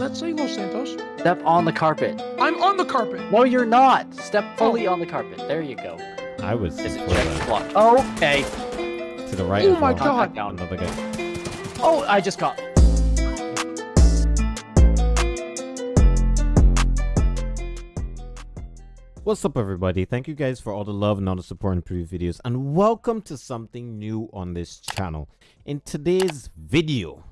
Let's say Los Santos. Step on the carpet. I'm on the carpet. No, you're not. Step oh. fully on the carpet. There you go. I was Is it before check block? Oh, okay. To the right Oh my well. God. Down. Another guy. Oh, I just got. What's up everybody? Thank you guys for all the love and all the support in previous videos and welcome to something new on this channel. In today's video,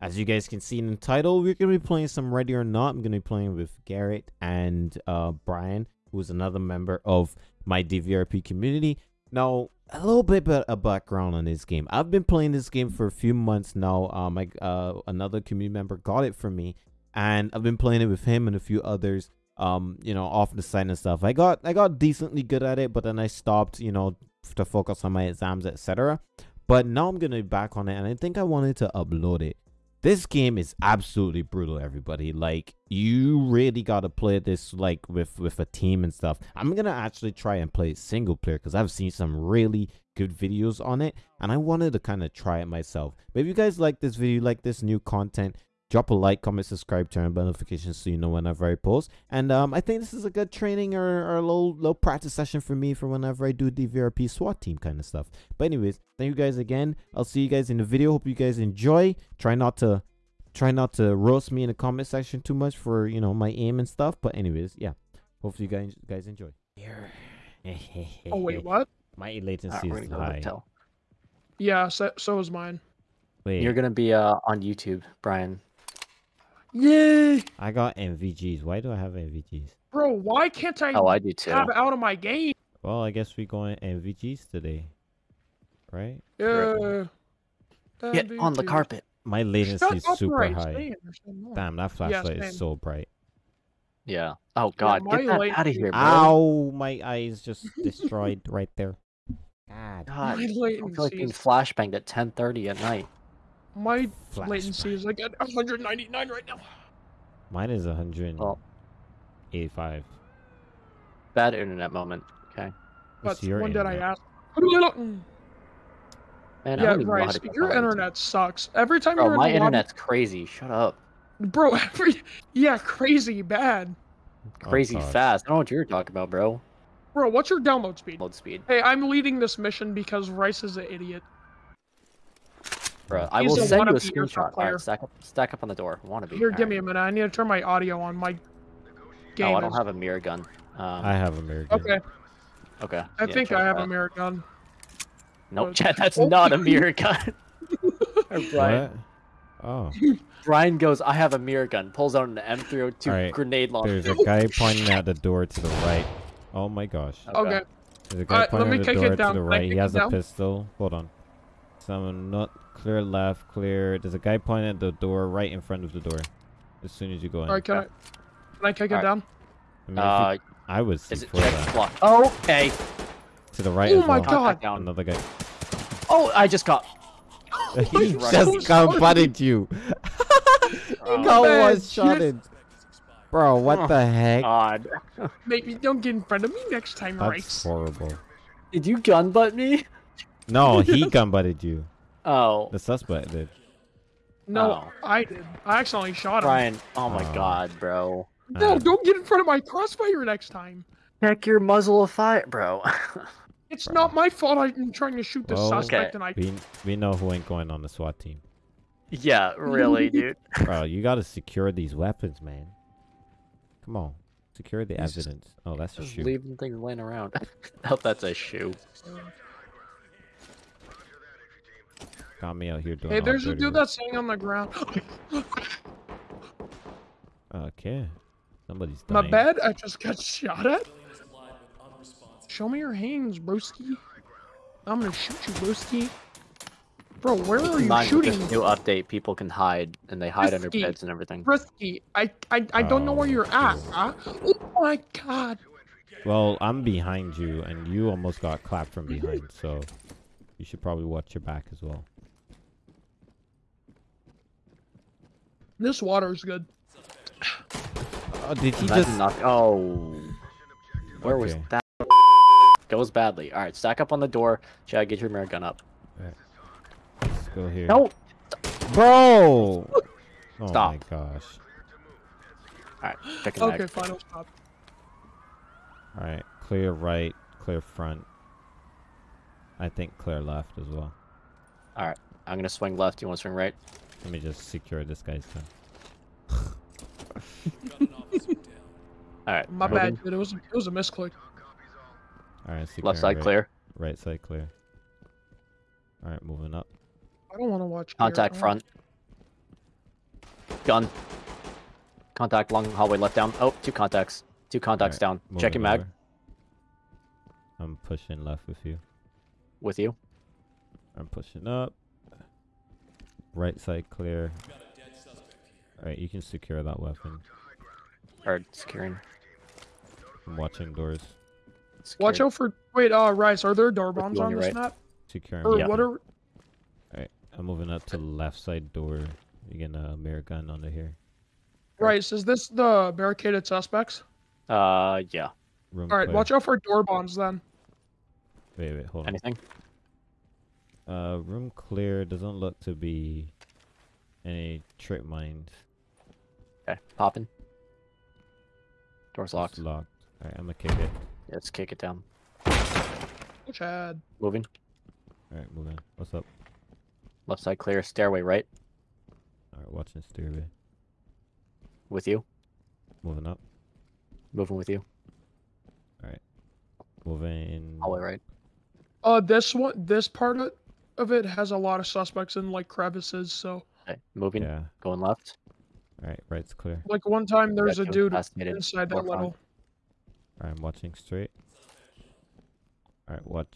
as you guys can see in the title, we're going to be playing some Ready or Not. I'm going to be playing with Garrett and uh, Brian, who's another member of my DVRP community. Now, a little bit of a background on this game. I've been playing this game for a few months now. Um, I, uh, another community member got it for me and I've been playing it with him and a few others um you know off the side and stuff i got i got decently good at it but then i stopped you know to focus on my exams etc but now i'm gonna be back on it and i think i wanted to upload it this game is absolutely brutal everybody. Like you really gotta play this like with with a team and stuff. I'm gonna actually try and play single player because i've seen some really good videos on it and i wanted to kind of try it myself. But if you guys like this video like this new content drop a like comment subscribe turn on notifications so you know whenever i post. And um i think this is a good training or, or a little little practice session for me for whenever i do the vrp swat team kind of stuff. But anyways thank you guys again. I'll see you guys in the video. Hope you guys enjoy. Try not to try not to roast me in the comment section too much for you know my aim and stuff. But anyways yeah. Hopefully you guys guys enjoy. Here. Oh wait, what? my latency is high. hotel. Yeah, so, so is mine. wait. You're gonna be uh on YouTube, Brian. Yay, i got mvgs why do i have mvgs bro! Why can't I Oh, I do too. have out of my game? Well, I guess we're going MVGs today, right? Yeah. Get on the carpet. My latency Shut is super right, high. stand or something. Damn, that flashlight same. is so bright. Yeah. Oh God, my get that light- out of here, bro. Ow, my eyes just destroyed right there. God, God, I feel like being is, flashbanged at 10:30 at night. My Flashbang. latency is like at 199 right now. mine is 185. Well, bad internet moment. Okay. What's But your when did I internet? ask? Man, I Yeah, don't even know right. Your on. internet sucks. Every time Bro, you're in my the lobby- internet's crazy. Shut up. bro. Every yeah, crazy bad, oh, Crazy Oh, fast. I don't know what you're talking about, bro. bro. What's your download speed? Load speed. Hey, I'm leading this mission because Rice is an idiot. Bro, I will a send you a screenshot. player. Alright, stack up, stack up on the door. Wanna be? Here, give me a minute. I need to turn my audio on. My game Oh, I don't is- have a mirror gun. Um, I have a mirror gun. Okay, okay. I yeah, think I have that. a mirror gun. Nope, but- Chad, that's Oh. not a mirror gun. Brian, What? Oh, Brian goes, I have a mirror gun. Pulls out an M302 Alright, grenade launcher. there's a guy pointing at the door to the right. Oh my gosh. Okay, There's a guy Alright, pointing me at the door to the right. He has a down? pistol. Hold on. Someone not clear left, clear. There's a guy pointing at the door right in front of the door. As soon as you go in. all right. Can I? Can I kick it Alright. down? I, mean, Uh, you- I was is it before check that. block? Oh, okay. To the right Oh as my well. God. Down. Another guy. Oh, I just got. he right. So just got butted you. Oh, He got man, one shotted. Bro, what the heck? God. Maybe don't get in front of me next time, That's Rice. horrible. Did you gun butt me? No, he gun butted you. Oh, The suspect did. No, Oh. I did. I accidentally shot him. Brian. Oh my Oh. God, bro. No, Uh, don't get in front of my crossfire next time. Check your muzzle of fire, bro. It's not my fault. I'm trying to shoot the Well, suspect, Okay. and I. We we know who ain't going on the SWAT team. yeah, really, dude. Bro, you gotta secure these weapons, man. Come on. Secure the He's just- evidence. Oh, that's a Just shoe. leaving things laying around. Hope that's a shoe. Got me out here doing Hey, there's a dude work. that's sitting on the ground. Okay. Somebody's dying. My dying. bad. I just got shot at. Show me your hands, broski. I'm gonna shoot you, broski. Bro, where are you Mind with shooting? this new update, people can hide and they hide under beds and everything. Broski, I, I, I don't know where Oh, you're at, huh? Oh my god. Well, I'm behind you, and you almost got clapped from behind, so you should probably watch your back as well. This water is good. Oh, did he Imagine just? knock- oh, where was Okay. that? Goes badly. All right, stack up on the door. Chad, get your mirror gun up. Let's go here. No, bro. Oh Stop. my gosh. Alright, checking mag. Okay, fine, I'll stop. All right, clear right, clear front. I think clear left as well. Alright, I'm gonna swing left. You want to swing right? Let me just secure this guy's gun. Alright, My moving. bad, dude. It was it was a misclick. Oh, all right, secure Left side right, clear. Right side clear. All right, moving up. I don't want to watch. Contact Gear. front. Gun. Contact long hallway left down. Oh, two contacts. Two contacts Alright, down. Checking moving mag over. I'm pushing left with you. with you. I'm pushing up. Right side clear. Alright, you can secure that weapon. Or securing. I'm watching doors. Watch out for. Wait, uh, Rice. Are there door bombs on on this right. map? Securing. Or Yeah. what are? Alright, I'm moving up to the left side door. You get a mirror gun under here. Rice, is this the barricaded suspects? Uh, yeah. Room All right, clear. watch out for door bombs then. Wait, wait, hold on. Anything? Uh, room clear. Doesn't look to be any trip mines. Okay, popping. Door's It's locked. locked. Alright, I'm gonna kick it. Yeah, let's kick it down. Chad. Moving. Alright, moving. What's up? Left side clear. Stairway right. Alright, watching stairway. With you. Moving up. Moving with you. Alright. Moving. Hallway right. Uh, this one, this part of, of it has a lot of suspects in like crevices. So, Okay, moving. Yeah. Going left. Alright, right's clear. like one time there's a dude fascinated. inside that Door little. I'm watching straight. Alright, watch.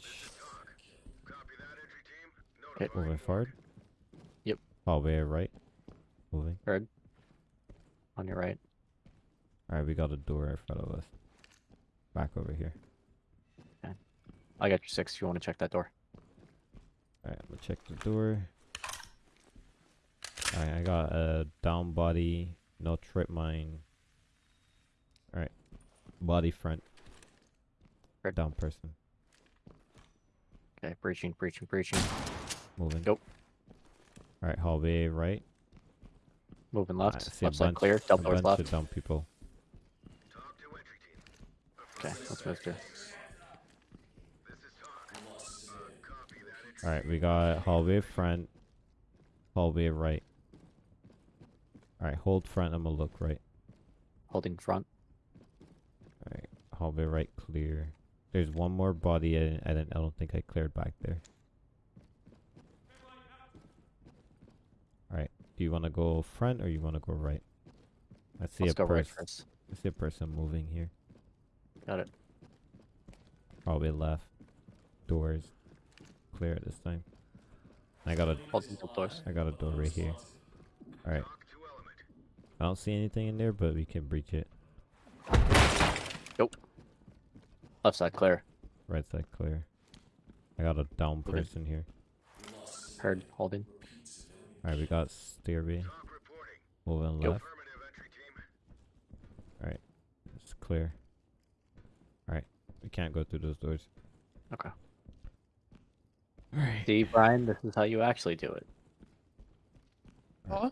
Okay. Moving forward. Yep. Hallway right. Moving. Red. On your right. Alright, we got a door in front of us. Back over here. I got your six if you want to check that door. Alright, I'm gonna check the door. Alright, I got a down body, no trip mine. Alright. Body front. Good. Down person. Okay, breaching, breaching, breaching. Moving. Nope. Alright, hallway right. Moving left. a Left side clear. Double doors left. of down people. Okay, let's move through. Alright, we got hallway front, hallway right. Alright, hold front, I'm gonna look right. Holding front. Alright, hallway right clear. There's one more body I I didn't I don't think I cleared back there. Alright, do you wanna go front or you wanna go right? I see Let's a go right person first. I see a person moving here. Got it. Probably left. Doors. Clear at this time. I got a Holding double doors. I got a door right here. Alright. I don't see anything in there, but we can breach it. Nope. Left side clear. Right side clear. I got a down Okay. person here. Heard. Holding. Alright, we got stairway. Moving Yep. left. Alright. It's clear. Alright. We can't go through those doors. Okay. Alright. See, Brian, this is how you actually do it. Huh?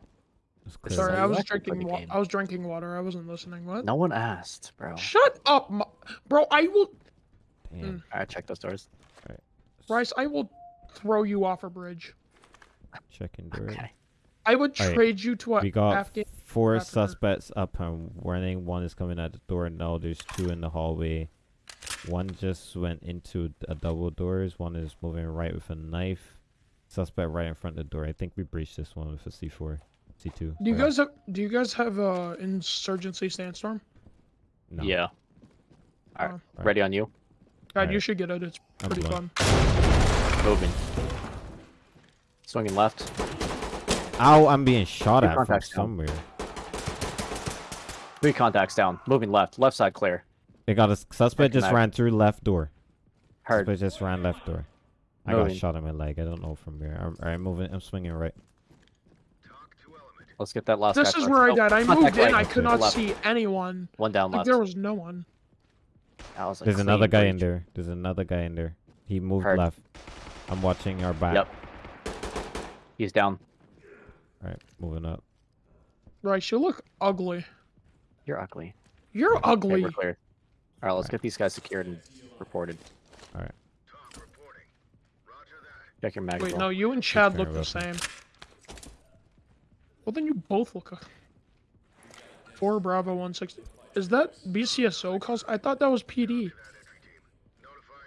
It's This clear. is Sorry, I was drinking. Wa- I was drinking water. I wasn't listening. What? No one asked, bro. Shut up, mo- bro. I will, Damn. Hmm. Alright, check those doors. Bryce. I will throw you off a bridge. Checking door. Okay. I would Alright, trade you to a We got Afghan. four after- suspects up and running. One is coming at the door now. There's two in the hallway. One just went into a double doors. One is moving right with a knife. Suspect right in front of the door. I think we breached this one with a C4, C2. Do you sorry. guys have? Do you guys have uh insurgency sandstorm? No. Yeah. Alright. Uh, Ready on you. God, Alright. you should get it. It's pretty fun. Moving. Swinging left. Ow! I'm being shot Two at from down. somewhere. Three contacts down. Moving left. Left side clear. They got a suspect just ran through left door. Heard. Suspect just ran left door. I got Moving. shot in my leg. I don't know from here. I'm, alright, moving. I'm swinging right. Let's get that last This guy is first. where I Oh, died. I moved in. right. I could not Left. see anyone. One down Like left. there was no one. Was There's another clean guy in there. There's another guy in there. He moved Heard. left. I'm watching our back. Yep. He's down. Alright, moving up. Right, you look ugly. You're ugly. You're Okay, ugly. We're clear. All right, let's get these guys secured and reported. All right. Check your mag. Wait, no, you and Chad look the same. Well, then you both look. a- Four Bravo 160. Is that BCSO calls? I thought that was PD.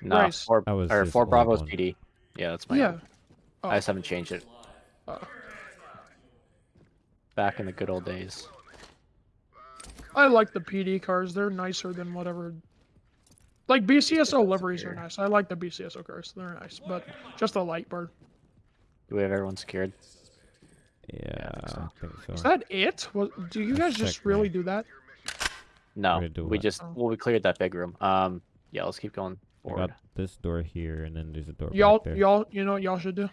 No, Rice. four, That was or four Bravo's one. PD. Yeah, that's my. Yeah. own. I just haven't changed it. Uh, Back in the good old days. I like the PD cars. They're nicer than whatever. Like BCSO liveries are nice. I like the BCSO cars. They're nice, but just the light bird. Do we have everyone secured? Yeah, think so. I think so. Is that it? Was, do you guys just really man. do that? No, do we what? just well we cleared that big room. Um, yeah, let's keep going We forward. got this door here, and then there's a door Y'all, y'all, you know what y'all should do?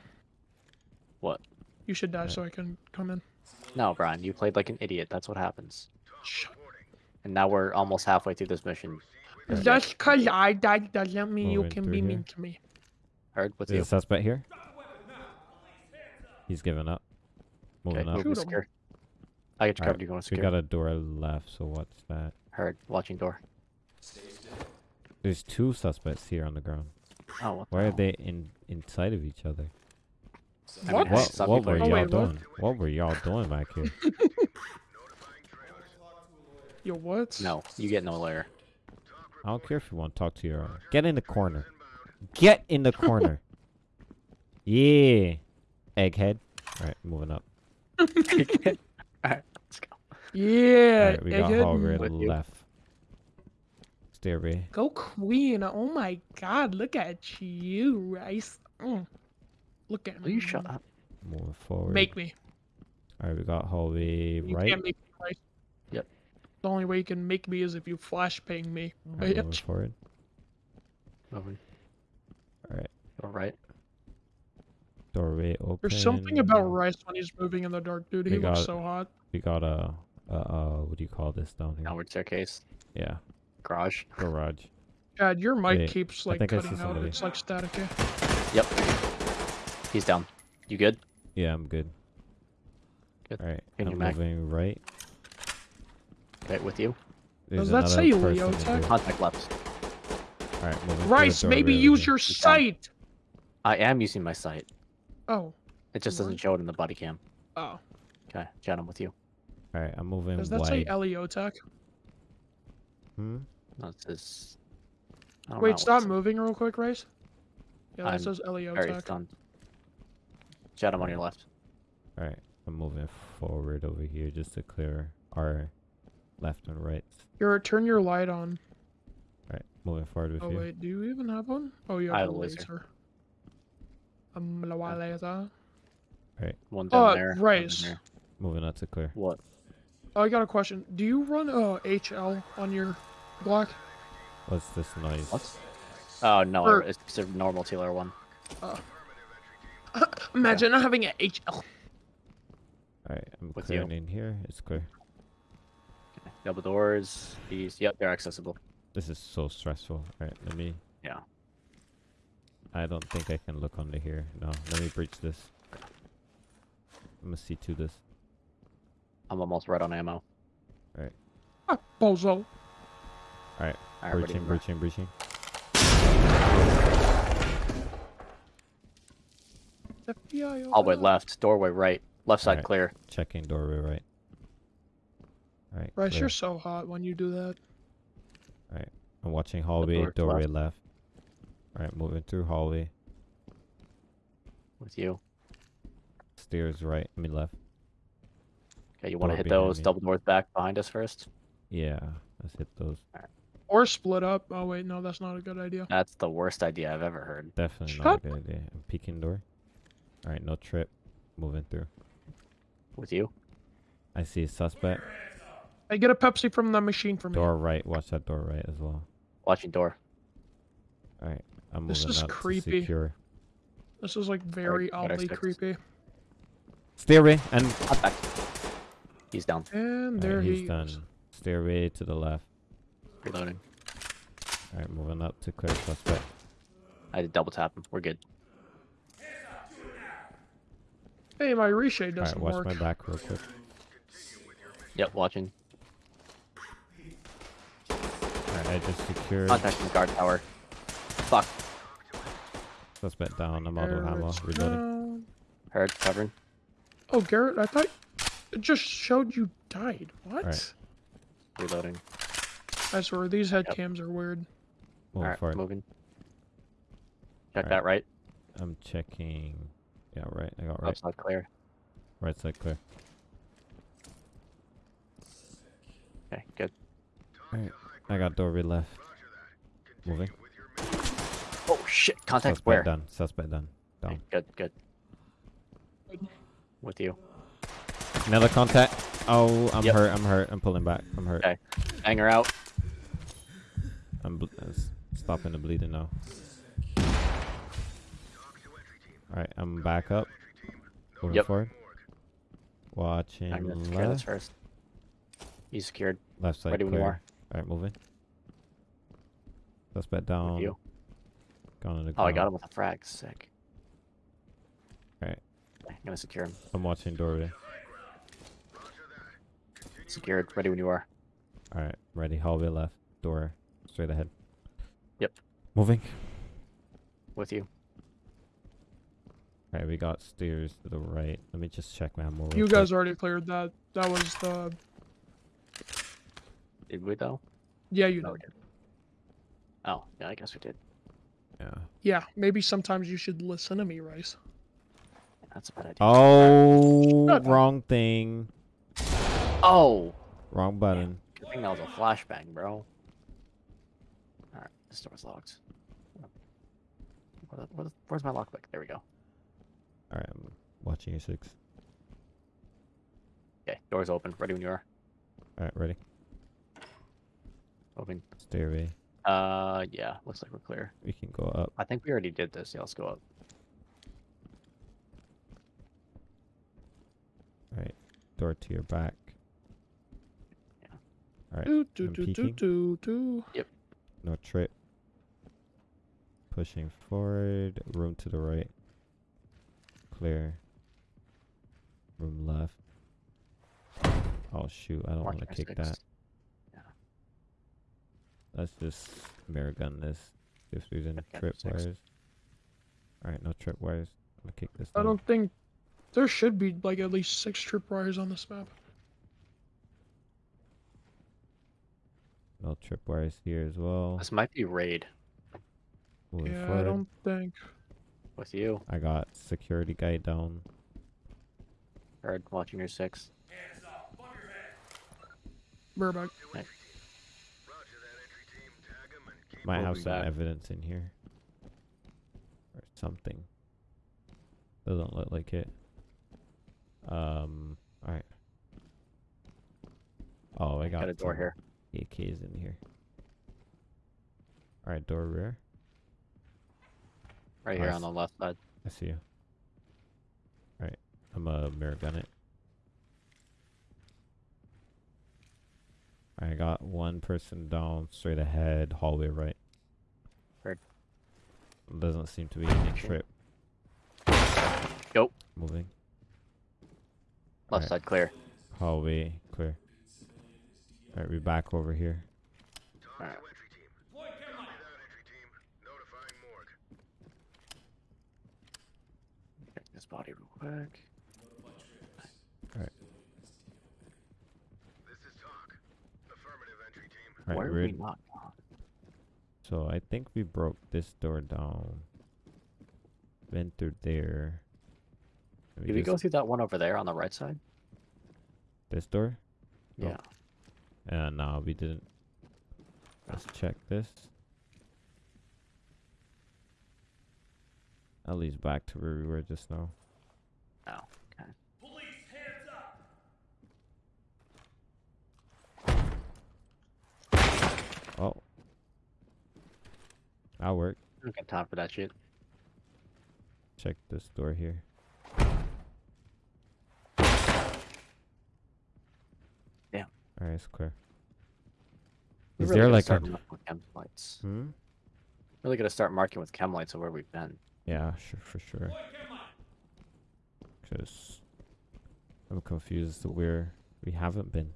What? You should die so I can come in. No, Brian, you played like an idiot. That's what happens. Shut And now we're almost halfway through this mission. Yeah. Just cause I died doesn't mean you can be here. mean to me. Heard What's There's you. a suspect here. He's giving up. Moving Okay, up. move Shoot 'em. secure. I get you Alright, covered. You going to We secure? got a door left, so what's that? Heard. Watching door. There's two suspects here on the ground. Oh, what the Why are they in inside of each other? What? What, what were y'all doing? What were y'all doing back here? Yo, what? No, you get no layer. I don't care if you want to talk to your owner. Get in the corner. Get in the corner. yeah. Egghead. Alright, moving up. Alright, let's go. Yeah. Alright, we got egghead. Hallway With you. left. Stairway. Go queen. Oh my god, look at you, Rice. Mm. Look at Will me. you shut up? Moving forward. Make me. Alright, we got hallway You right. can't make me, Rice. Yep. The only way you can make me is if you flash ping me. Alright, moving bitch. forward. Moving. Alright. All right. Doorway open. There's something about Rice when he's moving in the dark, dude. He We looks so hot. We got a, a, uh, what do you call this down here? Downward staircase. Yeah, Garage. garage. God, your mic Wait, keeps like cutting out. somebody. It's like staticky. Yep. He's down. You good? Yeah, I'm good. Good. Alright, In I'm mag. moving right. Okay, with you. There's Does that say person Leo in Tech? here. Contact left. Alright, moving. Rice, maybe doorway use over your He's sight. I am using my sight. Oh, It just doesn't show it in the body cam. oh. Okay, Jen, I'm with you. Alright, I'm moving Does that say wide. Eliotech? Hmm? No, it says. I don't know Wait, what stop it moving real quick, Rice. Yeah, that I'm says says. Alright, it's Eliotech. done. Jen, I'm on your left. Alright, I'm moving forward over here just to clear our left and right. Your turn your light on. Alright, moving forward with Oh you. Oh wait, do you even have one? Oh, you I have have a a laser. laser. Um, la wa laser. One down Uh, there. one down Rice. there. Moving out to clear. What? Oh, I got a question. Do you run uh HL on your Glock? What's this noise? What? Oh no, Or- it's a normal TLR one. Imagine not having an HL. Alright, I'm With you. clearing in here. It's clear. Okay. Double doors. These. Yep, they're accessible. This is so stressful. Alright, let me. Yeah. I don't think I can look under here. No, let me breach this. I'm gonna see to this. I'm almost right on ammo. Ah, bozo. Alright, Alright, breaching, to breaching, breaching. FBI. Hallway over. left. Doorway right. Left side Alright. clear. Checking doorway right. Alright, Rice, clear. you're so hot when you do that. Alright. I'm watching hallway, door to doorway left. Alright, moving through hallway. With you. Stairs right, I mean left. Okay, you want to hit those me. double doors back behind us first? Yeah, let's hit those. Or split up. Oh wait, no, that's not a good idea. That's the worst idea I've ever heard. Definitely Shut not a good idea. I'm peeking door. Alright, no trip. Moving through. With you. I see a suspect. Hey, get a Pepsi from the machine for me. Door right, watch that door right as well. Watching door. Alright, I'm This moving is up to creepy. secure. This is like very Alright, better oddly creepy. Stairway and Contact. He's down. And there Alright, he he's done. goes. Stairway to the left. Reloading. Alright, moving up to clear suspect. I had to double tap him. We're good. Hey, my reshape Alright, doesn't All right, watch work. my back real quick. Yep, watching. I just secured. Contacting the guard tower. Fuck. Suspect down. I'm auto ammo. Garrett's Reloading. Heard. Covering. Oh, Garrett, I thought it just showed you died. What? Right. Reloading. I swear, these head Yep. cams are weird. Moving Alright, forward. moving. Check Alright. that right. I'm checking. Yeah, right. I got right. Outside clear. Right side clear. Okay, good. Alright. I got doorway left. Moving. Oh shit! Contact Suspect where? done. Suspect done. Down. good, good. With you. Another contact. Oh, I'm Yep. hurt. I'm hurt. I'm pulling back. I'm hurt. Okay. Hanger out. I'm uh, stopping the bleeding now. Alright, I'm back up. Moving Yep. forward. Watching I'm gonna secure this first. He's secured. Left side Ready when you are. Alright, moving. Suspect With down. you. Gone on the Oh, I got him with a frag. Sick. Alright. I'm gonna secure him. I'm watching doorway. Secured. Ready when you are. Alright, ready. Hallway left. Door straight ahead. Yep. Moving. With you. Alright, we got stairs to the right. Let me just check my ammo. real You quick. guys already cleared that. That was the. Did we though? Yeah, you oh, know. Oh, yeah, I guess we did. Yeah. Yeah, maybe sometimes you should listen to me, Rice. That's a bad idea. Oh, Shut up. wrong thing. Oh! Wrong button. Good thing that was a flashbang, bro. Alright, this door's locked. Where the- where the- where's my lockpick? There we go. Alright, I'm watching you, six. Okay, door's open. Ready when you are. Alright, ready. Open. Stairway. Uh, yeah, looks like we're clear. We can go up. I think we already did this. Yeah, let's go up. Alright. Door to your back. Yeah. Alright. Do, do, I'm do, do, peeking. do, do. No trip. Pushing forward. Room to the right. Clear. Room left. Oh shoot, I don't want to kick our that. Six. Let's just mirror gun this. If there's any Okay, trip wires. Alright, no trip wires. I'm gonna kick this I down. don't think there should be like at least six tripwires on this map. No trip wires here as well. This might be raid Moving Yeah, I don't think. with you. I got security guy down. Heard watching your six. Burbank. Might have some evidence in here. Or something. Doesn't look like it. Um alright. Oh I got, Got a door here. AKs in here. Alright, door rear. Right here Nice. on the left side. I see you. Alright, I'm a mirror gun it. I got one person down straight ahead, hallway right. Heard. Doesn't seem to be any trip. Go. Moving. Left Alright. side clear. Hallway clear. Alright, we're back over here. Alright. Check this body real quick. Alright, Why are we're we not gone? So I think we broke this door down. Went through there. And Did we go through that one over there on the right side? this door? Oh. Yeah. Uh, no, we didn't. Let's check this. At least back to where we were just now. Oh. That'll work. I don't got time for that shit. Check this door here. Damn. Alright, it's clear. We Is really there like a... with chem lights? Hmm? Really gonna start marking with chem lights of where we've been. Yeah, sure, for sure. Because I'm confused as to where we haven't been.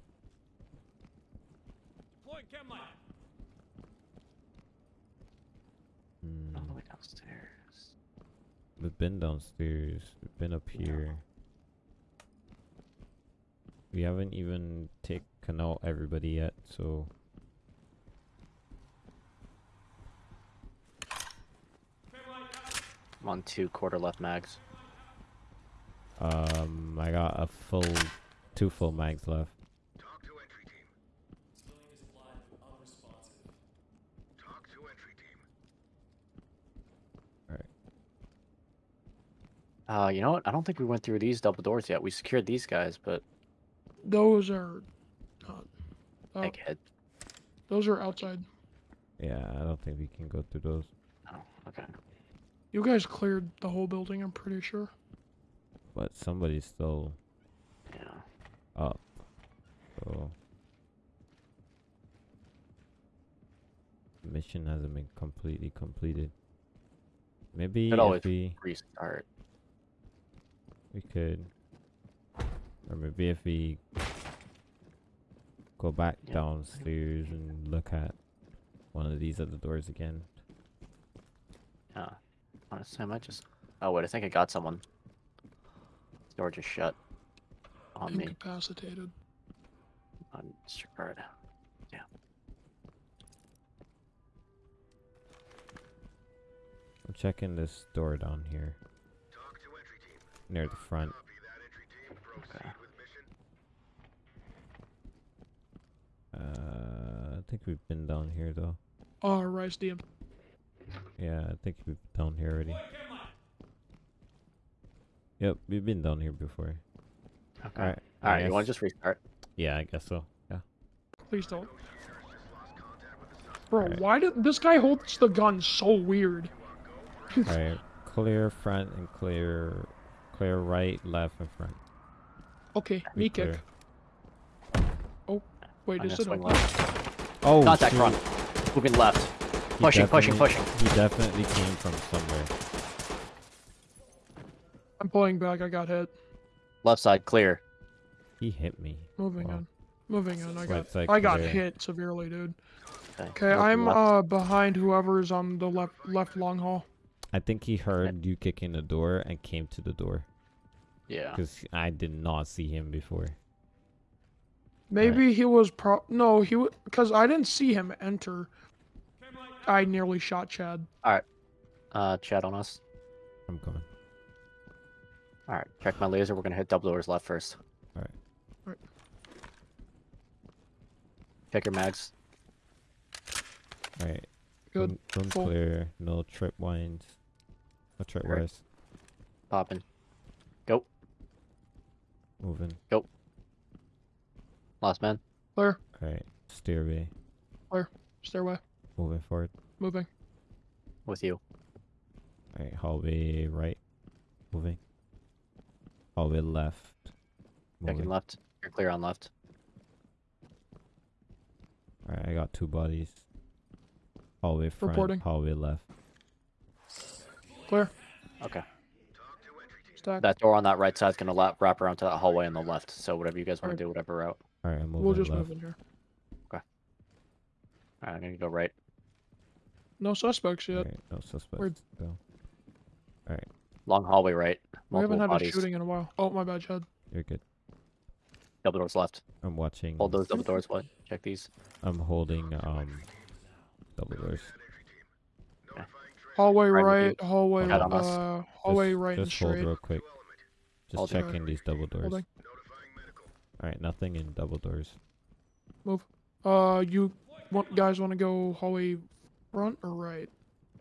Downstairs. We've been downstairs. We've been up here. We haven't even taken out everybody yet, so I'm on two quarter left mags. um I got a full two full mags left. Talk to entry team. Talk to entry team. Uh, you know what? I don't think we went through these double doors yet. We secured these guys, but Those are not. Uh, egghead. those are outside. Yeah, I don't think we can go through those. Oh, okay. You guys cleared the whole building, I'm pretty sure. But somebody's still Yeah. up. So mission hasn't been completely completed. Maybe Could always if we Restart. We could or maybe if we go back Yeah. downstairs and look at one of these other doors again. Yeah. Honestly, I might just. Oh wait, I think I got someone. This door just shut on me. Incapacitated. On disregard. Yeah. I'm checking this door down here near the front. Copy that entry team. Proceed Okay. Uh, I think we've been down here though. Oh, Rice DM. Yeah, I think we've been down here already. Yep, we've been down here before. Okay. Alright. All right. I You want to just restart? Yeah, I guess so. Yeah. Please don't. Just lost contact with the suspect. Bro, Alright. why did this guy holds the gun so weird? Alright. Clear front and clear clear right, left and front. Okay, We knee kick. Oh, wait, I'm is gonna it left. Oh Not shoot. front. Moving left. He Pushing, pushing, definitely- He definitely came from somewhere. I'm pulling back, I got hit. Left side clear. He hit me. Moving Wow. on. Moving on, I got side I got hit severely, dude. Okay. Okay, I'm left. uh behind whoever's on the left left long hall. I think he heard you kicking the door and came to the door Yeah. because I did not see him before. Maybe he was pro no, he was because I didn't see him enter. I nearly shot Chad. All right. Uh, Chad on us. I'm going. All right. Check my laser. We're gonna hit double doors left first. Alright. Alright. Check your mags. Alright. Good. Room, room clear. No trip winds. No trip Alright. wires. Popping. Go. Moving. Go. Last man. Clear. Alright. Stairway. Where? Stairway. Moving forward. Moving. With you. Alright. Hallway right. Moving. Hallway left. Checking left. You're clear on left. Alright. I got two bodies. Hallway front. Reporting. Hallway left. Clear. Okay. Talk to entry team. Stack. That door on that right side is gonna wrap around to that hallway on the left. So whatever you guys want Alright. to do, whatever route. Alright. I'm moving we'll just left. move in here. All right, I'm gonna go right. No suspects yet. Alright. No suspects. We're- Still. Alright. Long hallway right. We haven't had bodies. a shooting in a while. Oh my bad, Chad. You're good. Double doors left. I'm watching. Hold those double doors. What? Check these. I'm holding um double doors. Notifying train. Hallway Right with right, hallway Head on us. uh hallway just, right and just hold straight. real quick. Just Holding. checking these double doors. Holding. Notifying medical. Alright, nothing in double doors. Move. Uh you want guys wanna go hallway front or right?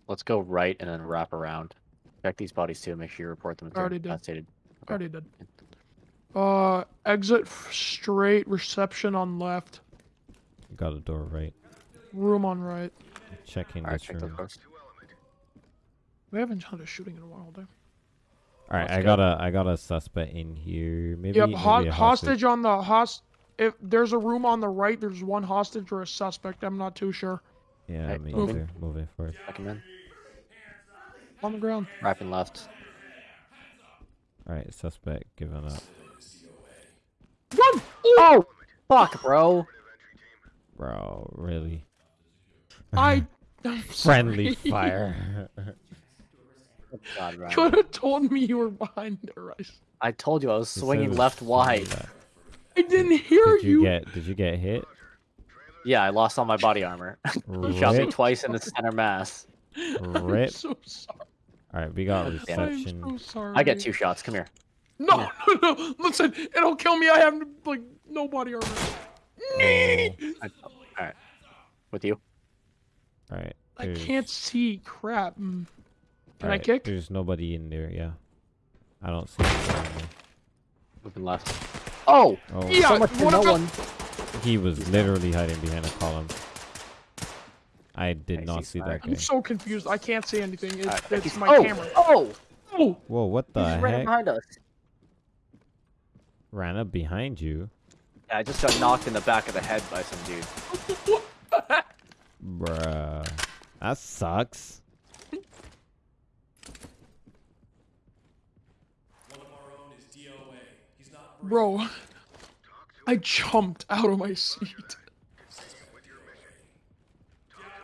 Let's go right and then wrap around. Check these bodies too. Make sure you report them. if Already did. incapacitated. I already did. Uh exit straight, reception on left, Got a door right. room on right. Checking All right, this check room. Doors. Two element. We haven't had a shooting in a while, dude. Alright, Let's I go. got a I got a suspect in here. Maybe, Yep, maybe ho- a hostage on the host. If there's a room on the right, there's one hostage or a suspect. I'm not too sure. Yeah, Hey, me moving. either. Moving forward. Check him in. On the ground. Wrapping left. Alright, suspect giving up. Run! Oh, fuck, bro. Bro, really? I. I'm Friendly fire. Oh God, Ryan. could have told me you were behind the rice. I told you I was swinging says left something wide. I didn't hear Did you you. get? Did you get hit? Yeah, I lost all my body armor. Shot me twice in the center mass. Rip. I'm so sorry. All right, we got God damn it. I'm so sorry. I get two shots. Come here. No, no, no. Listen, it'll kill me. I have like no body armor. Oh, all right. With you. all right. I can't see. Crap. Mm. Can I kick? There's nobody in there. Yeah, I don't see. anybody in there. Moving left. Oh! Oh, Yeah. so much for what no one. he was literally hiding behind a column. I did I not see see that guy. I'm so confused. I can't see anything. It's, Alright, it's my oh! camera. Oh! Oh, Whoa, what the He's right heck? behind us. Ran up behind you, Yeah, I just got knocked in the back of the head by some dude. what bruh. That sucks. Bro, I jumped out of my seat.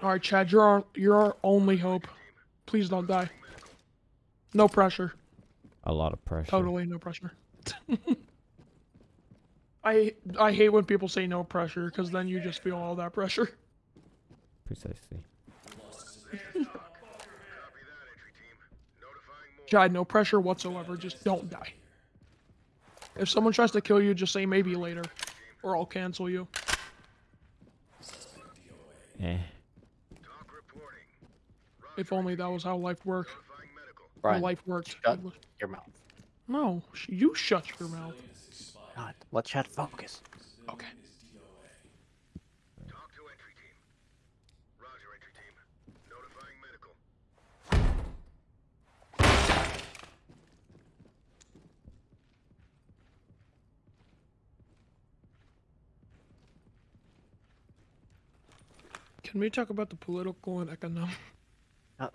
All right, Chad, you're our, you're our only hope. Please don't die. No pressure. A lot of pressure. Totally no pressure. I I hate when people say no pressure because then you just feel all that pressure. Precisely. Chad, no pressure whatsoever. Just don't die. If someone tries to kill you, just say maybe later, or I'll cancel you. Eh. If only that was how life worked. How Brian, life worked. shut your mouth. No, you shut your mouth. God, let Chad focus. Okay. Talk to entry team. Roger, entry team. Notifying medical. Can we talk about the political and economic? Uh,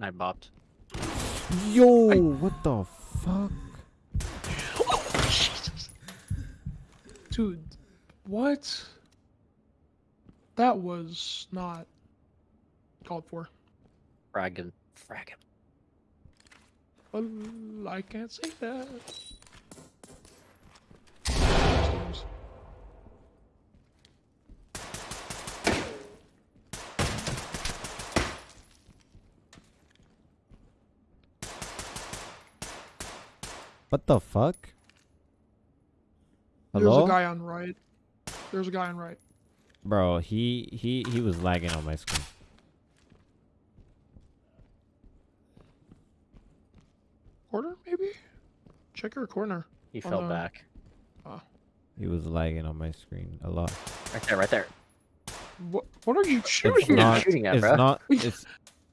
Fortnite bopped. Yo, what the fuck? Oh, Jesus. Dude, what? That was not called for. Fragging. Fragging. Well, I can't say that. What the fuck? Hello? There's a guy on right. There's a guy on right. Bro, he he he was lagging on my screen. Corner, maybe? Check your corner. He Oh, fell no. back. Ah. He was lagging on my screen a lot. Right there, right there. What, what are you It's shooting not- at? shooting at, it's bro? not. It's,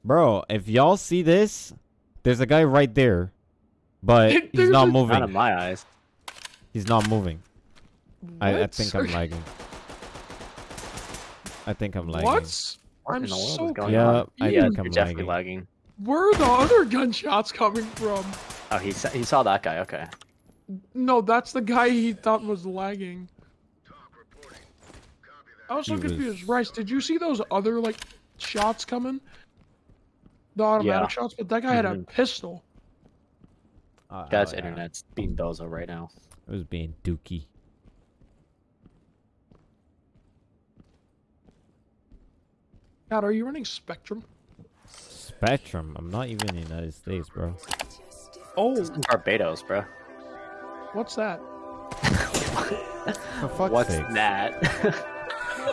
bro, if y'all see this, there's a guy right there, but he's not moving. Not in my eyes. He's not moving. I, I What? think I'm lagging. I think I'm lagging. What? What I'm in the world so going Yeah, on? I yeah, think you're I'm definitely lagging. lagging. Where are the other gunshots coming from? Oh, he sa- he saw that guy. Okay. No, that's the guy he thought was lagging. Talk reporting. Copy that. I was so He was- confused. Rice, did you see those other like shots coming? The automatic Yeah. shots, but that guy mm-hmm. had a pistol. Uh, Guy's oh, yeah. internet's being bozo right now. It was being dookie. God, are you running Spectrum? Spectrum. I'm not even in the United States, bro. Oh, It's in Barbados, bro. what's that? For fuck's What's sake. that?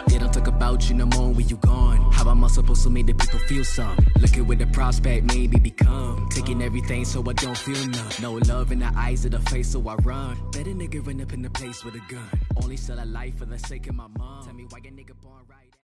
They don't talk about you no more when you gone. How am I supposed to make the people feel some? Looking with the prospect, maybe become. Taking everything so I don't feel none. No love in the eyes of the face, so I run. Better nigga run up in the place with a gun. Only sell a life for the sake of my mom. Tell me why your nigga born right.